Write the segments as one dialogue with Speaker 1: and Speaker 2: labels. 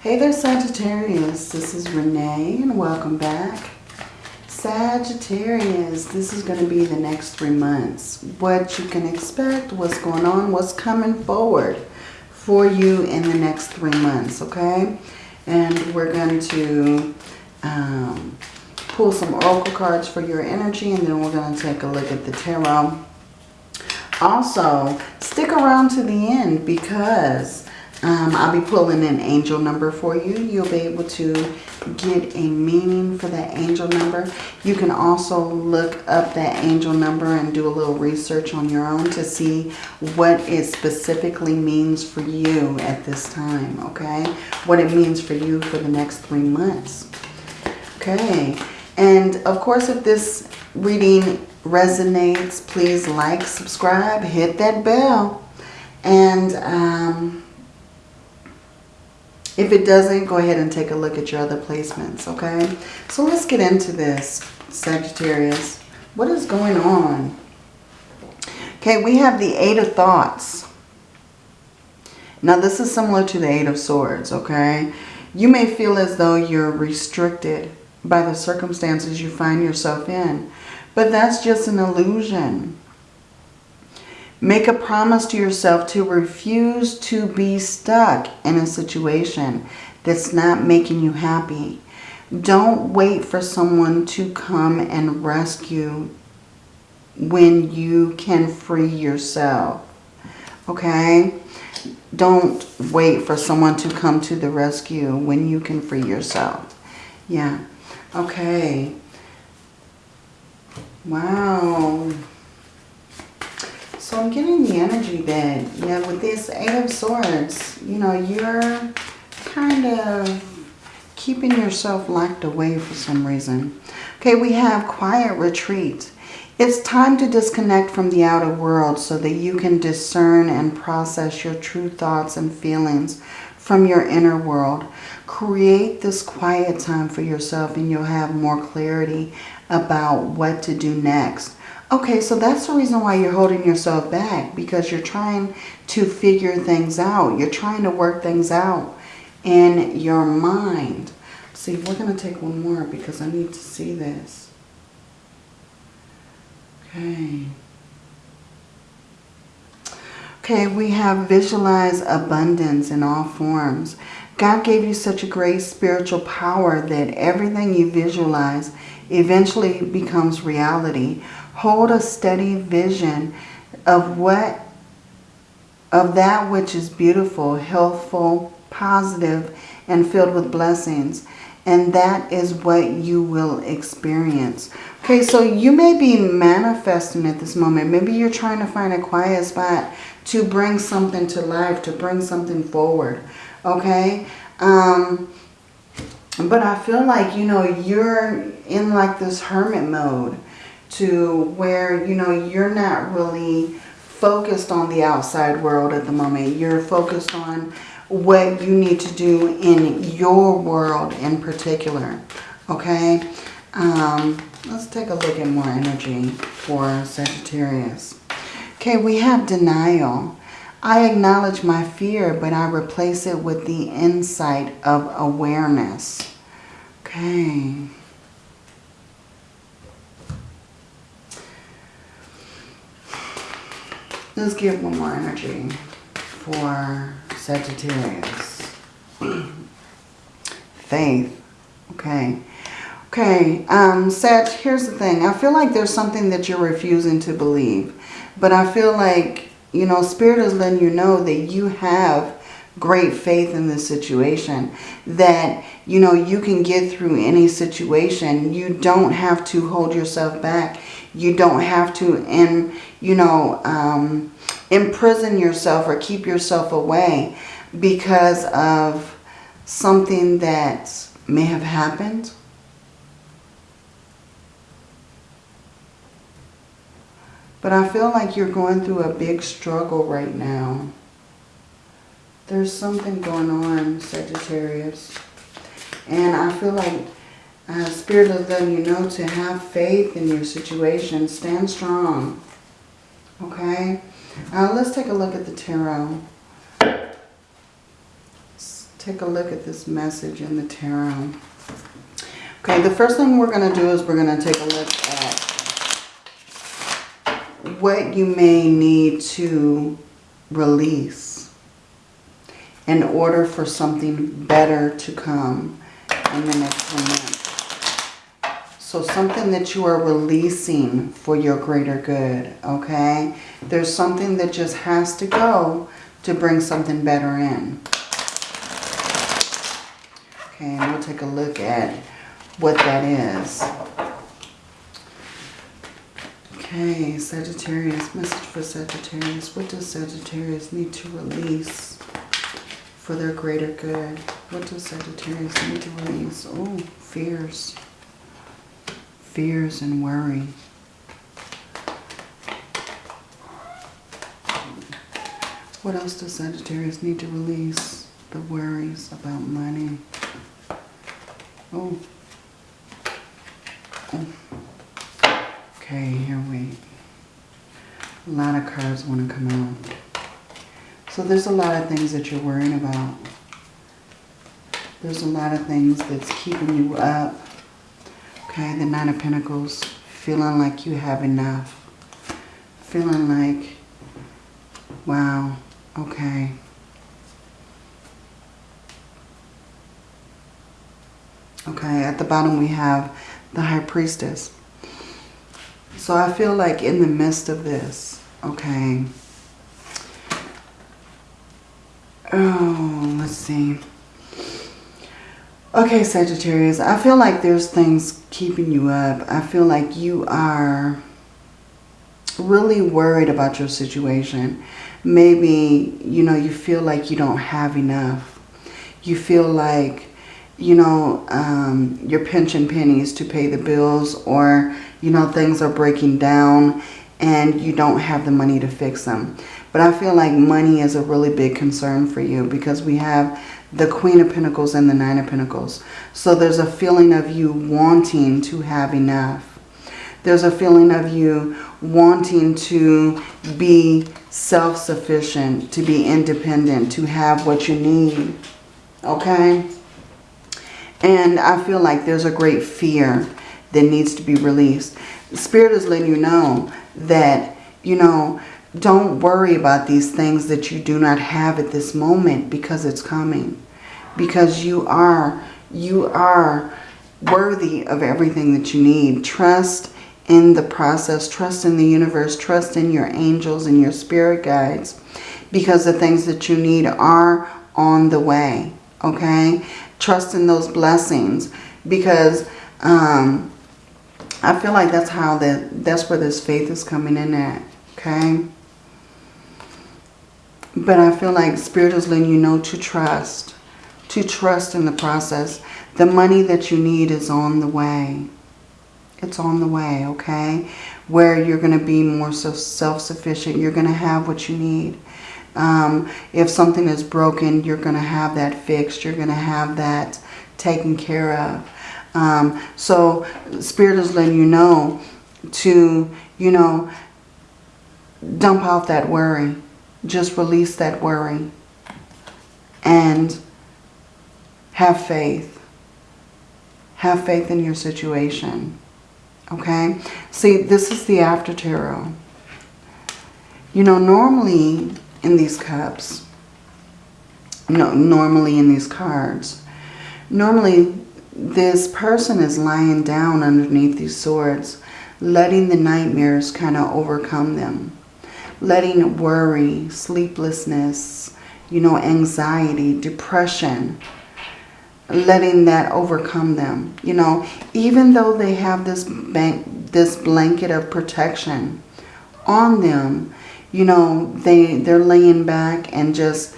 Speaker 1: Hey there Sagittarius, this is Renee and welcome back. Sagittarius, this is going to be the next three months. What you can expect, what's going on, what's coming forward for you in the next three months, okay? And we're going to um, pull some oracle cards for your energy and then we're going to take a look at the tarot. Also, stick around to the end because um, I'll be pulling an angel number for you. You'll be able to get a meaning for that angel number. You can also look up that angel number and do a little research on your own to see what it specifically means for you at this time, okay? What it means for you for the next three months. Okay, and of course if this reading resonates, please like, subscribe, hit that bell. And um, if it doesn't, go ahead and take a look at your other placements, okay? So let's get into this, Sagittarius. What is going on? Okay, we have the Eight of Thoughts. Now, this is similar to the Eight of Swords, okay? You may feel as though you're restricted by the circumstances you find yourself in. But that's just an illusion. Make a promise to yourself to refuse to be stuck in a situation that's not making you happy. Don't wait for someone to come and rescue when you can free yourself. Okay? Don't wait for someone to come to the rescue when you can free yourself. Yeah. Okay. Wow. So I'm getting the energy that, yeah, with this Eight of Swords, you know, you're kind of keeping yourself locked away for some reason. Okay, we have Quiet Retreat. It's time to disconnect from the outer world so that you can discern and process your true thoughts and feelings from your inner world. Create this quiet time for yourself and you'll have more clarity about what to do next. Okay, so that's the reason why you're holding yourself back because you're trying to figure things out. You're trying to work things out in your mind. See, we're going to take one more because I need to see this. Okay. Okay, we have visualize abundance in all forms. God gave you such a great spiritual power that everything you visualize eventually becomes reality. Hold a steady vision of what of that which is beautiful, healthful, positive, and filled with blessings. And that is what you will experience. Okay, so you may be manifesting at this moment. Maybe you're trying to find a quiet spot to bring something to life, to bring something forward. Okay? Um, but I feel like, you know, you're in like this hermit mode to where, you know, you're not really focused on the outside world at the moment. You're focused on what you need to do in your world in particular. Okay? Um, let's take a look at more energy for Sagittarius. Okay, we have denial. I acknowledge my fear, but I replace it with the insight of awareness. Okay. Let's get one more energy for Sagittarius. Faith. Okay. Okay, um, Sag, here's the thing. I feel like there's something that you're refusing to believe. But I feel like, you know, Spirit is letting you know that you have great faith in this situation. That, you know, you can get through any situation. You don't have to hold yourself back. You don't have to, and you know, um, imprison yourself or keep yourself away because of something that may have happened. But I feel like you're going through a big struggle right now. There's something going on, Sagittarius. And I feel like uh, Spirit of letting you know to have faith in your situation. Stand strong. Okay? Uh, let's take a look at the tarot. Let's take a look at this message in the tarot. Okay, the first thing we're going to do is we're going to take a look at what you may need to release in order for something better to come in the next month. So something that you are releasing for your greater good, okay? There's something that just has to go to bring something better in. Okay, and we'll take a look at what that is. Okay, Sagittarius, message for Sagittarius. What does Sagittarius need to release for their greater good? What does Sagittarius need to release? Oh, fears. Fears and worry. What else does Sagittarius need to release? The worries about money. Oh. oh. Okay, here we... A lot of cards want to come out. So there's a lot of things that you're worrying about. There's a lot of things that's keeping you up. Okay, the Nine of Pentacles. Feeling like you have enough. Feeling like, wow, okay. Okay, at the bottom we have the High Priestess. So I feel like in the midst of this, okay. Oh, let's see. Okay, Sagittarius, I feel like there's things keeping you up. I feel like you are really worried about your situation. Maybe, you know, you feel like you don't have enough. You feel like you know, um, your pension pennies to pay the bills or, you know, things are breaking down and you don't have the money to fix them. But I feel like money is a really big concern for you because we have the Queen of Pentacles and the Nine of Pentacles. So there's a feeling of you wanting to have enough. There's a feeling of you wanting to be self-sufficient, to be independent, to have what you need. Okay? And I feel like there's a great fear that needs to be released. Spirit is letting you know that, you know, don't worry about these things that you do not have at this moment because it's coming. Because you are, you are worthy of everything that you need. Trust in the process. Trust in the universe. Trust in your angels and your spirit guides. Because the things that you need are on the way. Okay? trust in those blessings because um, I feel like that's how that that's where this faith is coming in at. Okay. But I feel like Spirit is letting you know to trust. To trust in the process. The money that you need is on the way. It's on the way, okay? Where you're going to be more so self-sufficient. You're going to have what you need. Um, if something is broken, you're going to have that fixed. You're going to have that taken care of. Um, so Spirit is letting you know to, you know, dump out that worry. Just release that worry. And have faith. Have faith in your situation. Okay? See, this is the after tarot. You know, normally in these cups. No, normally in these cards. Normally, this person is lying down underneath these swords, letting the nightmares kind of overcome them. Letting worry, sleeplessness, you know, anxiety, depression, letting that overcome them. You know, even though they have this, bank, this blanket of protection on them, you know, they, they're laying back and just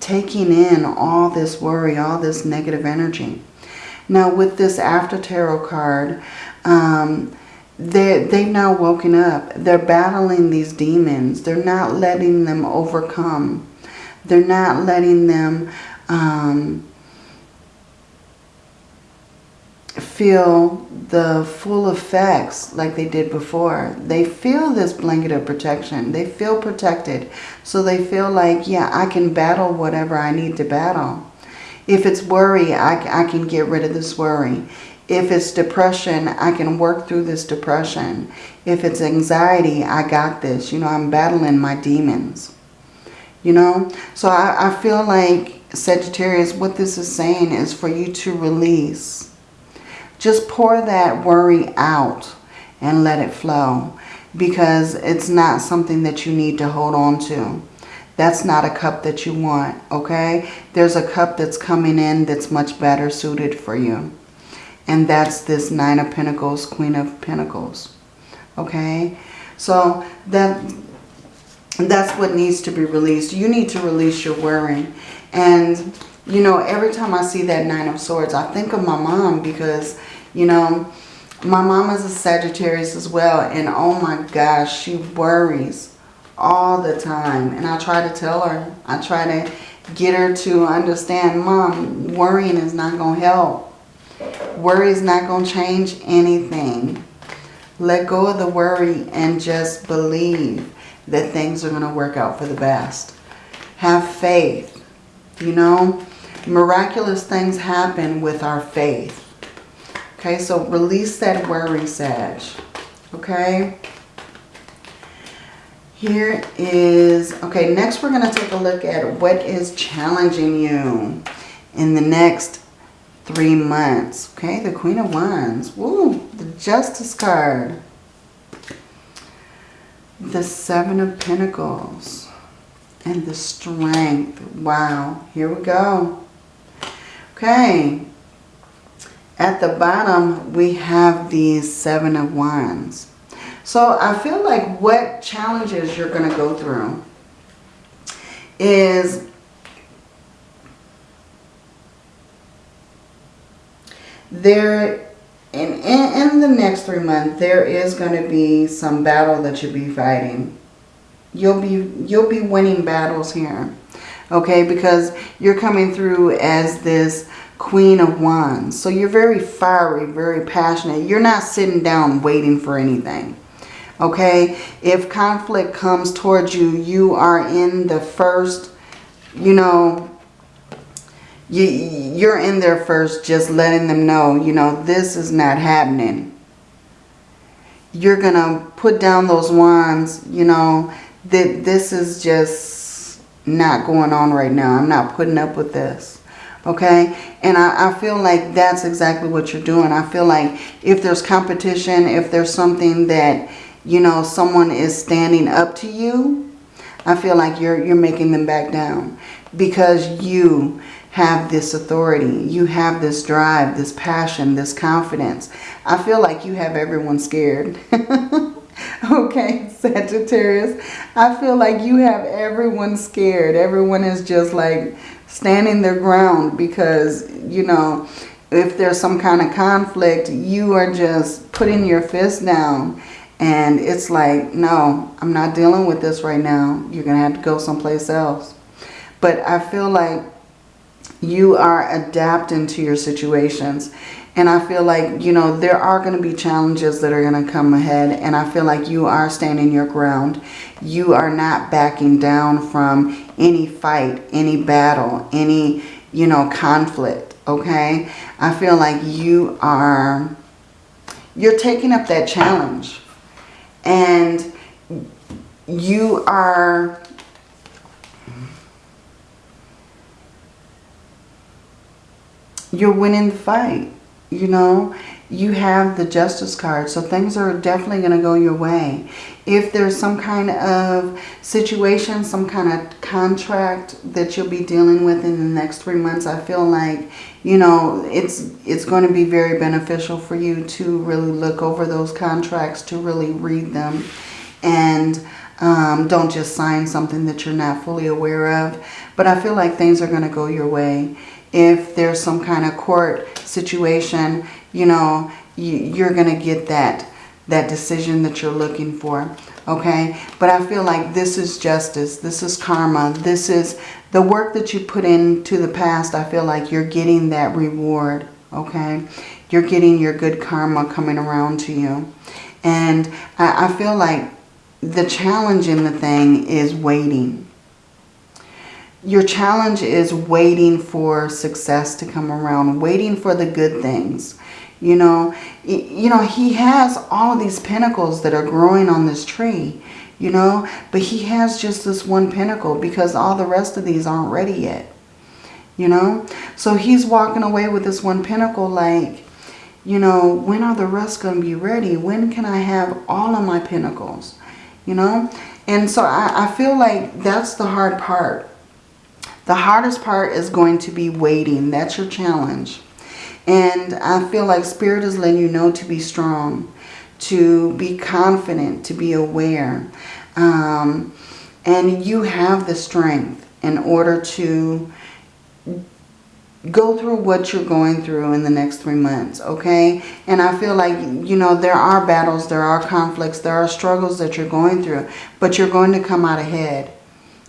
Speaker 1: taking in all this worry, all this negative energy. Now with this after tarot card, um, they, they've now woken up. They're battling these demons. They're not letting them overcome. They're not letting them um, feel the full effects like they did before. They feel this blanket of protection. They feel protected. So they feel like, yeah, I can battle whatever I need to battle. If it's worry, I, I can get rid of this worry. If it's depression, I can work through this depression. If it's anxiety, I got this. You know, I'm battling my demons. You know, so I, I feel like Sagittarius, what this is saying is for you to release. Just pour that worry out and let it flow because it's not something that you need to hold on to. That's not a cup that you want, okay? There's a cup that's coming in that's much better suited for you. And that's this Nine of Pentacles, Queen of Pentacles, okay? So that that's what needs to be released. You need to release your worrying. And, you know, every time I see that Nine of Swords, I think of my mom because, you know, my mom is a Sagittarius as well. And oh my gosh, she worries all the time. And I try to tell her, I try to get her to understand, Mom, worrying is not going to help. Worry is not going to change anything. Let go of the worry and just believe that things are going to work out for the best. Have faith. You know, miraculous things happen with our faith. Okay, so release that worry, Sag. Okay. Here is, okay, next we're going to take a look at what is challenging you in the next three months. Okay, the Queen of Wands. Woo, the Justice card. The Seven of Pentacles. And the Strength. Wow, here we go. Okay, at the bottom, we have the Seven of Wands. So I feel like what challenges you're going to go through is there in, in, in the next three months there is going to be some battle that you'll be fighting you'll be you'll be winning battles here okay because you're coming through as this Queen of Wands. So you're very fiery, very passionate. You're not sitting down waiting for anything. Okay? If conflict comes towards you, you are in the first, you know, you, you're in there first just letting them know, you know, this is not happening. You're going to put down those wands, you know, that this is just not going on right now. I'm not putting up with this okay and I, I, feel like that's exactly what you're doing I feel like if there's competition if there's something that you know someone is standing up to you I feel like you're you're making them back down because you have this authority. You have this drive this passion this confidence. I feel like you have everyone scared. Okay Sagittarius. I feel like you have everyone scared. Everyone is just like standing their ground because, you know, if there's some kind of conflict, you are just putting your fist down. And it's like, no, I'm not dealing with this right now. You're going to have to go someplace else. But I feel like you are adapting to your situations. And I feel like, you know, there are going to be challenges that are going to come ahead. And I feel like you are standing your ground. You are not backing down from any fight, any battle, any, you know, conflict, okay? I feel like you are, you're taking up that challenge. And you are, you're winning the fight, you know? you have the justice card. So things are definitely going to go your way. If there's some kind of situation, some kind of contract that you'll be dealing with in the next three months, I feel like, you know, it's, it's going to be very beneficial for you to really look over those contracts, to really read them. And um, don't just sign something that you're not fully aware of. But I feel like things are going to go your way. If there's some kind of court situation, you know, you're going to get that that decision that you're looking for okay? But i feel like this is justice this is karma this is the work that you put into the past i feel like you're getting that reward okay? You're getting your good karma coming around to you. And i, I feel like the challenge in the thing is waiting your challenge is waiting for success to come around, waiting for the good things. You know, you know, he has all of these pentacles that are growing on this tree, you know, but he has just this one pentacle because all the rest of these aren't ready yet, you know. So he's walking away with this one pentacle like, you know, when are the rest going to be ready? When can I have all of my pentacles? You know? And so I, I feel like that's the hard part. The hardest part is going to be waiting. That's your challenge. And I feel like Spirit is letting you know to be strong, to be confident, to be aware. Um, and you have the strength in order to go through what you're going through in the next three months, okay? And I feel like, you know, there are battles, there are conflicts, there are struggles that you're going through, but you're going to come out ahead,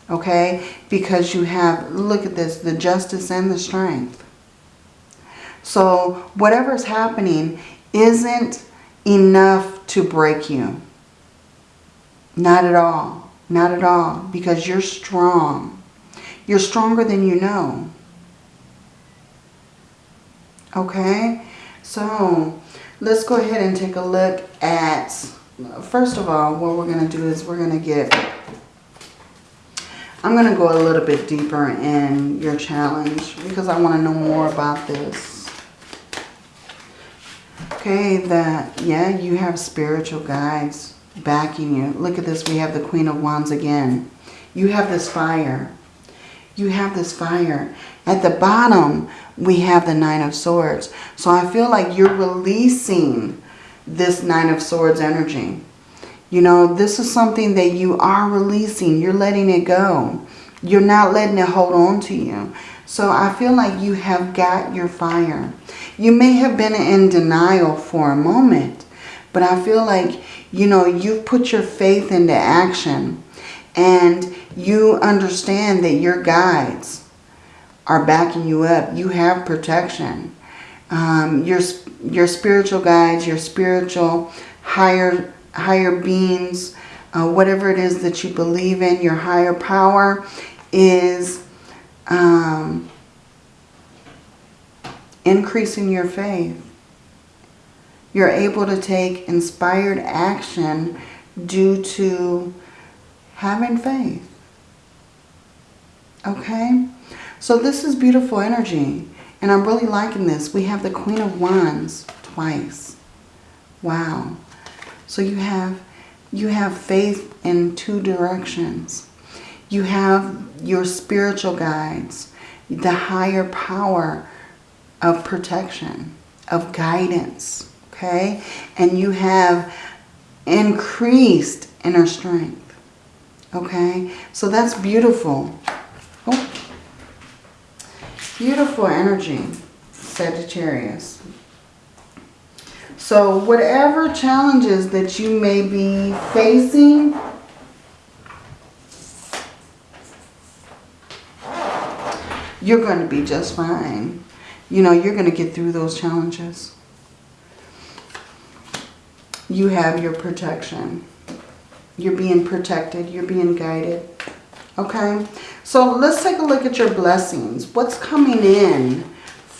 Speaker 1: okay? Because you have, look at this, the justice and the strength. So whatever's happening isn't enough to break you. Not at all. Not at all. Because you're strong. You're stronger than you know. Okay, so let's go ahead and take a look at, first of all, what we're going to do is we're going to get, I'm going to go a little bit deeper in your challenge because I want to know more about this. Okay, that, yeah, you have spiritual guides backing you. Look at this, we have the Queen of Wands again. You have this fire. You have this fire. At the bottom, we have the Nine of Swords. So I feel like you're releasing this Nine of Swords energy. You know, this is something that you are releasing. You're letting it go. You're not letting it hold on to you. So I feel like you have got your fire. You may have been in denial for a moment, but I feel like, you know, you've put your faith into action and you understand that your guides are backing you up. You have protection. Um, your, your spiritual guides, your spiritual higher, higher beings, uh, whatever it is that you believe in, your higher power is um, increasing your faith. You're able to take inspired action due to having faith. Okay? So this is beautiful energy. And I'm really liking this. We have the Queen of Wands twice. Wow. So you have you have faith in two directions. You have your spiritual guides, the higher power of protection, of guidance, okay? And you have increased inner strength, okay? So that's beautiful. Oh. Beautiful energy, Sagittarius. So whatever challenges that you may be facing, you're going to be just fine. You know, you're going to get through those challenges. You have your protection. You're being protected. You're being guided. Okay? So let's take a look at your blessings. What's coming in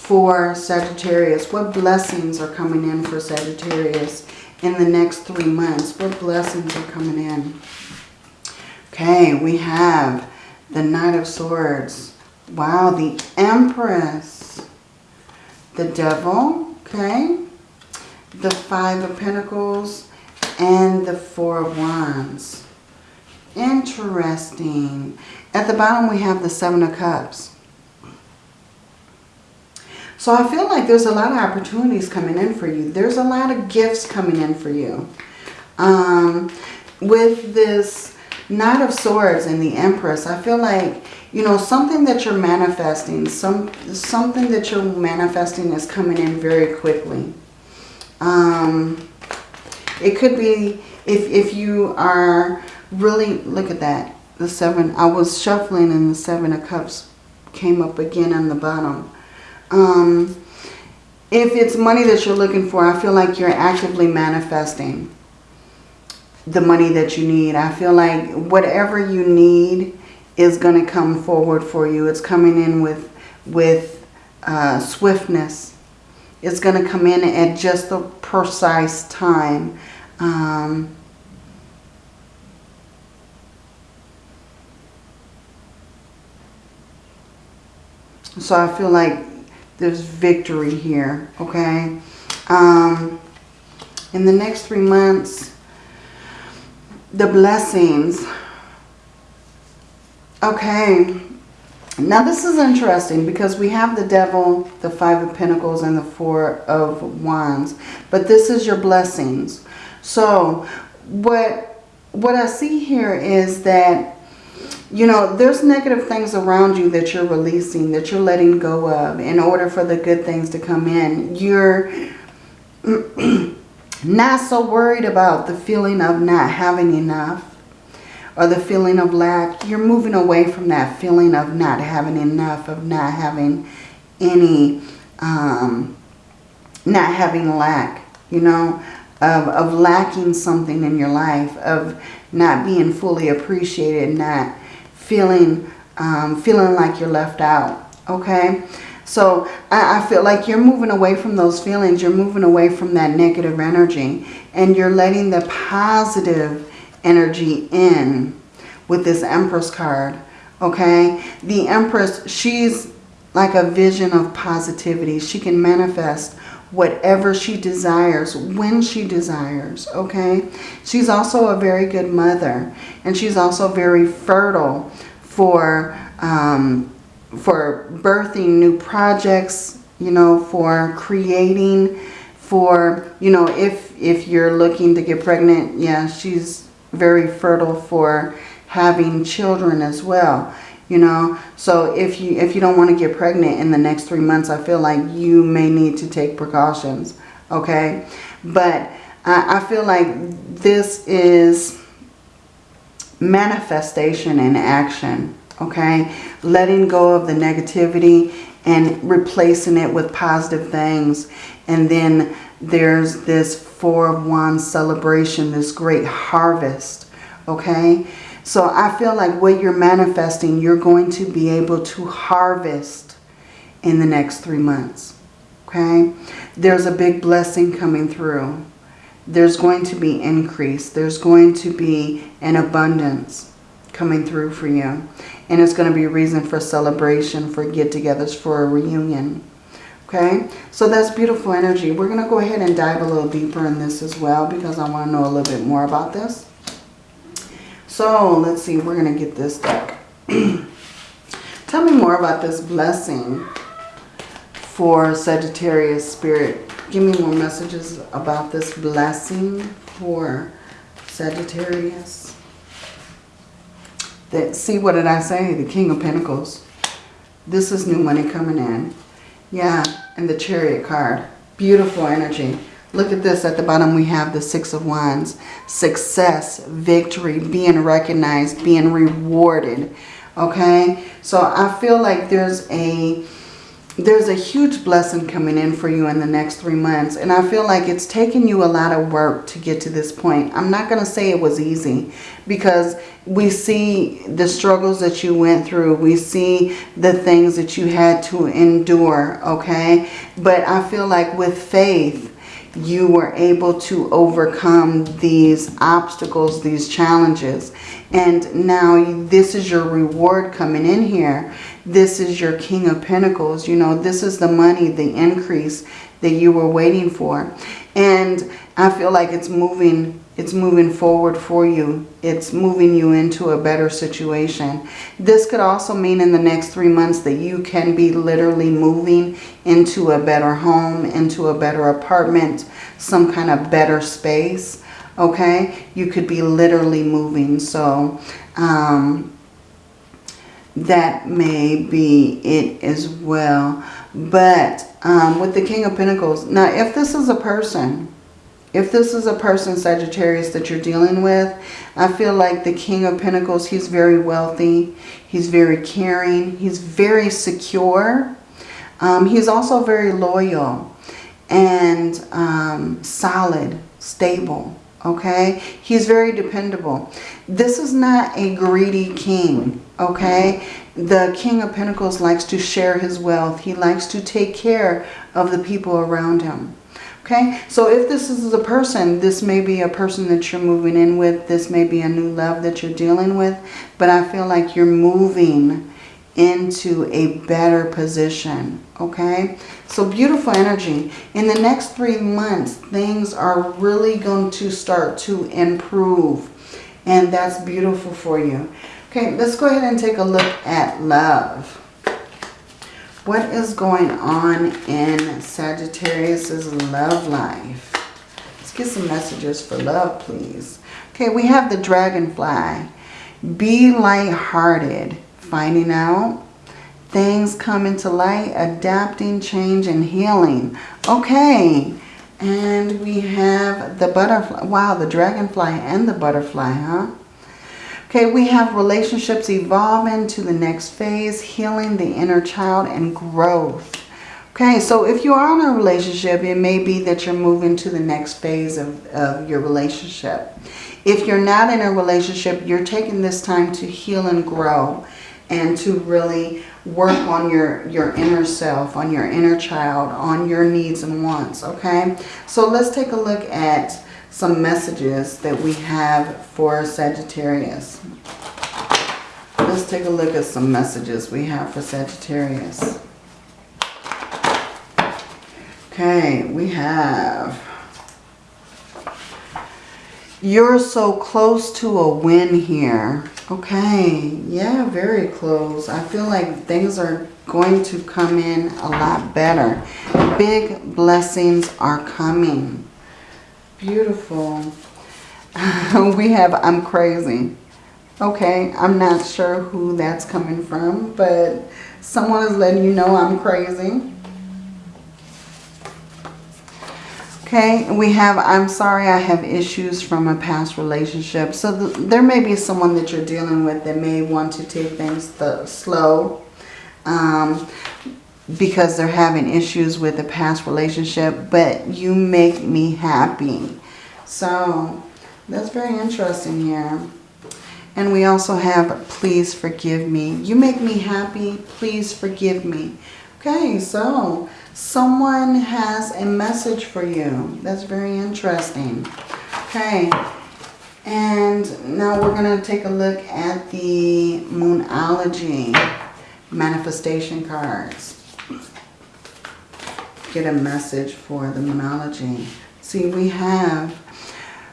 Speaker 1: for Sagittarius? What blessings are coming in for Sagittarius in the next three months? What blessings are coming in? Okay, we have the Knight of Swords. Wow, the Empress. The Devil, okay. The Five of Pentacles and the Four of Wands. Interesting. At the bottom we have the Seven of Cups. So I feel like there's a lot of opportunities coming in for you. There's a lot of gifts coming in for you. Um, with this Knight of Swords and the Empress, I feel like, you know, something that you're manifesting, some something that you're manifesting is coming in very quickly. Um, it could be if, if you are really, look at that, the seven, I was shuffling and the seven of cups came up again on the bottom. Um, if it's money that you're looking for, I feel like you're actively manifesting the money that you need. I feel like whatever you need is going to come forward for you. It's coming in with, with uh, swiftness. It's going to come in at just the precise time. Um, so I feel like there's victory here, okay? Um, in the next three months, the blessings. Okay, now this is interesting because we have the devil, the five of pentacles, and the four of wands. But this is your blessings. So what, what I see here is that, you know, there's negative things around you that you're releasing, that you're letting go of in order for the good things to come in. You're not so worried about the feeling of not having enough or the feeling of lack, you're moving away from that feeling of not having enough, of not having any, um, not having lack, you know, of, of lacking something in your life, of not being fully appreciated, not feeling, um, feeling like you're left out, okay? So I, I feel like you're moving away from those feelings. You're moving away from that negative energy. And you're letting the positive energy in with this Empress card. Okay? The Empress, she's like a vision of positivity. She can manifest whatever she desires when she desires okay? She's also a very good mother and she's also very fertile for um, for birthing new projects you know for creating for you know if if you're looking to get pregnant yeah she's very fertile for having children as well you know? So if you if you don't want to get pregnant in the next three months i feel like you may need to take precautions okay? But i, I feel like this is manifestation in action okay? Letting go of the negativity and replacing it with positive things. And then there's this Four of Wands celebration, this great harvest, okay? So I feel like what you're manifesting, you're going to be able to harvest in the next three months, okay? There's a big blessing coming through. There's going to be increase. There's going to be an abundance coming through for you. And it's going to be a reason for celebration, for get-togethers, for a reunion. Okay, so that's beautiful energy. We're going to go ahead and dive a little deeper in this as well because I want to know a little bit more about this. So let's see, we're going to get this deck. Tell me more about this blessing for Sagittarius Spirit. Give me more messages about this blessing for Sagittarius. That, see, what did I say? The King of Pentacles. This is new money coming in. Yeah, and the Chariot card. Beautiful energy. Look at this. At the bottom we have the Six of Wands. Success, victory, being recognized, being rewarded. Okay? So I feel like there's a there's a huge blessing coming in for you in the next three months. And I feel like it's taken you a lot of work to get to this point. I'm not going to say it was easy because we see the struggles that you went through. We see the things that you had to endure, okay? But I feel like with faith, you were able to overcome these obstacles, these challenges. And now this is your reward coming in here. This is your King of Pentacles. You know, this is the money, the increase that you were waiting for. And I feel like it's moving it's moving forward for you. It's moving you into a better situation. This could also mean in the next three months that you can be literally moving into a better home, into a better apartment, some kind of better space. Okay? You could be literally moving. So, um, that may be it as well. But um, with the King of Pentacles, now if this is a person, if this is a person, Sagittarius, that you're dealing with, I feel like the King of Pentacles, he's very wealthy. He's very caring. He's very secure. Um, he's also very loyal and um, solid, stable. Okay? He's very dependable. This is not a greedy king, okay? The King of Pentacles likes to share his wealth. He likes to take care of the people around him. Okay, so if this is a person, this may be a person that you're moving in with. This may be a new love that you're dealing with. But I feel like you're moving into a better position. Okay, so beautiful energy. In the next three months, things are really going to start to improve. And that's beautiful for you. Okay, let's go ahead and take a look at love. What is going on in Sagittarius's love life? Let's get some messages for love, please. Okay, we have the dragonfly. Be light-hearted. Finding out. Things come into light. Adapting, change, and healing. Okay. And we have the butterfly. Wow, the dragonfly and the butterfly, huh? Okay, we have relationships evolving to the next phase, healing the inner child and growth. Okay, so if you are in a relationship, it may be that you're moving to the next phase of, of your relationship. If you're not in a relationship, you're taking this time to heal and grow and to really work on your, your inner self, on your inner child, on your needs and wants, okay? So let's take a look at some messages that we have for Sagittarius. Let's take a look at some messages we have for Sagittarius. Okay, we have... You're so close to a win here. Okay, yeah, very close. I feel like things are going to come in a lot better. Big blessings are coming. Beautiful. we have I'm crazy. Okay, I'm not sure who that's coming from, but someone is letting you know I'm crazy. Okay, we have, I'm sorry I have issues from a past relationship. So th there may be someone that you're dealing with that may want to take things the, slow. Um, because they're having issues with a past relationship, but you make me happy. So that's very interesting here. And we also have, please forgive me. You make me happy, please forgive me. Okay, so someone has a message for you. That's very interesting. Okay, and now we're going to take a look at the Moonology manifestation cards get a message for the Moonology. See, we have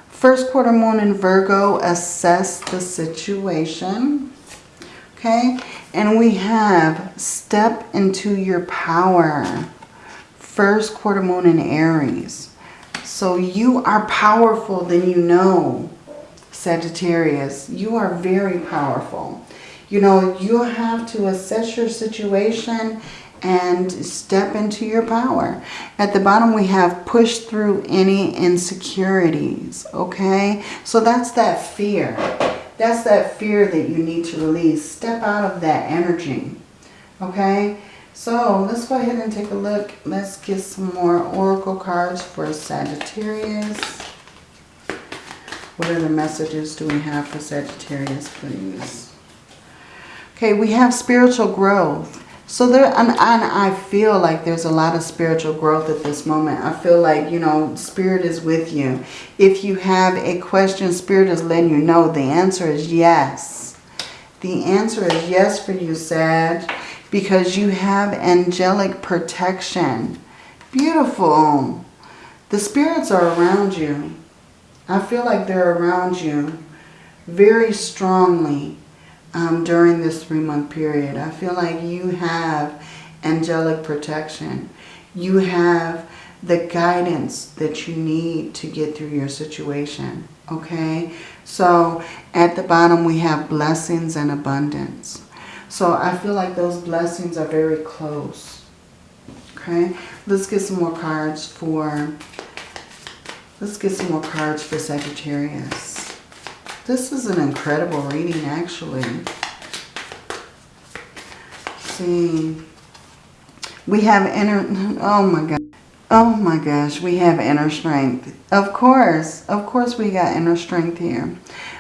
Speaker 1: first quarter moon in Virgo, assess the situation. Okay, and we have step into your power. First quarter moon in Aries. So you are powerful than you know, Sagittarius. You are very powerful. You know, you have to assess your situation and step into your power. At the bottom we have push through any insecurities, okay? So that's that fear. That's that fear that you need to release. Step out of that energy, okay? So let's go ahead and take a look. Let's get some more oracle cards for Sagittarius. What other messages do we have for Sagittarius, please? Okay, we have spiritual growth. So there, and, and I feel like there's a lot of spiritual growth at this moment. I feel like, you know, Spirit is with you. If you have a question, Spirit is letting you know the answer is yes. The answer is yes for you, Sag, because you have angelic protection. Beautiful. The spirits are around you. I feel like they're around you very strongly um, during this three-month period. I feel like you have angelic protection. You have the guidance that you need to get through your situation. Okay? So at the bottom we have blessings and abundance. So I feel like those blessings are very close. Okay? Let's get some more cards for... Let's get some more cards for Sagittarius. This is an incredible reading, actually. see. We have inner, oh my God. Oh my gosh, we have inner strength. Of course, of course we got inner strength here.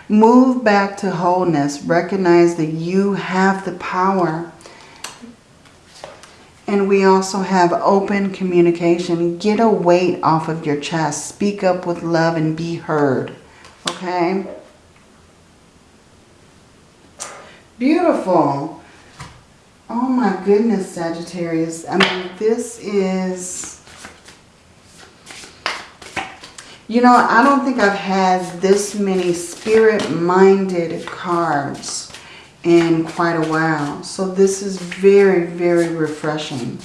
Speaker 1: Move back to wholeness. Recognize that you have the power. And we also have open communication. Get a weight off of your chest. Speak up with love and be heard. Okay? Beautiful. Oh my goodness, Sagittarius. I mean, this is You know, I don't think I've had this many spirit-minded cards in quite a while. So this is very, very refreshing.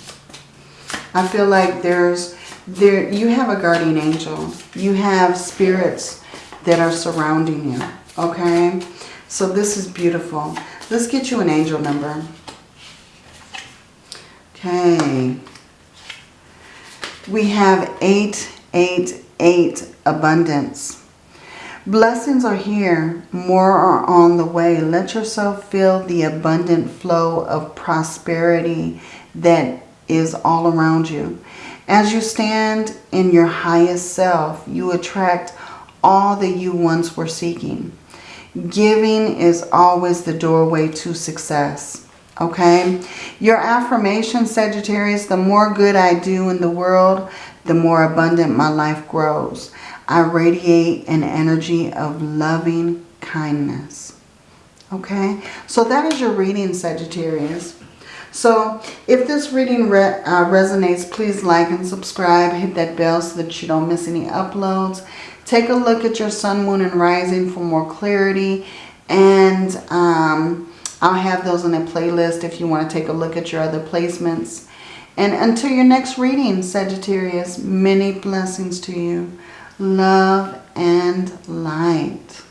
Speaker 1: I feel like there's, there, you have a guardian angel. You have spirits that are surrounding you, okay? So this is beautiful. Let's get you an angel number. Okay. We have 888 abundance. Blessings are here. More are on the way. Let yourself feel the abundant flow of prosperity that is all around you. As you stand in your highest self, you attract all that you once were seeking. Giving is always the doorway to success. Okay? Your affirmation, Sagittarius, the more good I do in the world, the more abundant my life grows. I radiate an energy of loving kindness. Okay, so that is your reading, Sagittarius. So if this reading re uh, resonates, please like and subscribe. Hit that bell so that you don't miss any uploads. Take a look at your sun, moon, and rising for more clarity. And um, I'll have those in a playlist if you want to take a look at your other placements. And until your next reading, Sagittarius, many blessings to you love, and light.